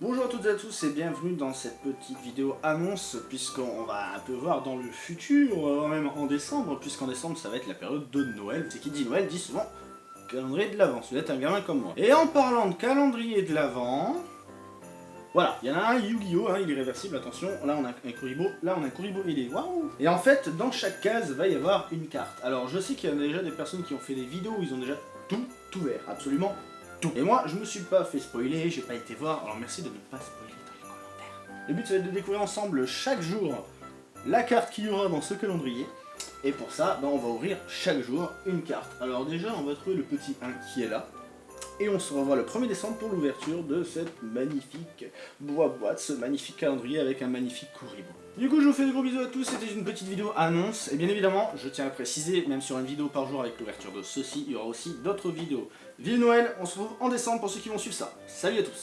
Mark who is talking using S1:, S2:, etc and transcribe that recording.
S1: Bonjour à toutes et à tous et bienvenue dans cette petite vidéo annonce puisqu'on va un peu voir dans le futur, euh, même en décembre, puisqu'en décembre ça va être la période de Noël. C'est qui dit Noël dit souvent calendrier de l'Avent, vous êtes un gamin comme moi. Et en parlant de calendrier de l'Avent, voilà, il y en a un Yu-Gi-Oh, hein, il est réversible, attention, là on a un Kuribo, là on a un Kuribo, il est waouh Et en fait, dans chaque case va y avoir une carte. Alors je sais qu'il y a déjà des personnes qui ont fait des vidéos où ils ont déjà tout ouvert, absolument et moi, je me suis pas fait spoiler, j'ai pas été voir, alors merci de ne pas spoiler dans les commentaires. Le but, c'est de découvrir ensemble chaque jour la carte qu'il y aura dans ce calendrier. Et pour ça, ben, on va ouvrir chaque jour une carte. Alors déjà, on va trouver le petit 1 qui est là. Et on se revoit le 1er décembre pour l'ouverture de cette magnifique boîte, ce magnifique calendrier avec un magnifique Kuribo. Du coup, je vous fais des gros bisous à tous, c'était une petite vidéo annonce. Et bien évidemment, je tiens à préciser, même sur une vidéo par jour avec l'ouverture de ceci, il y aura aussi d'autres vidéos. Vive Noël, on se retrouve en décembre pour ceux qui vont suivre ça. Salut à tous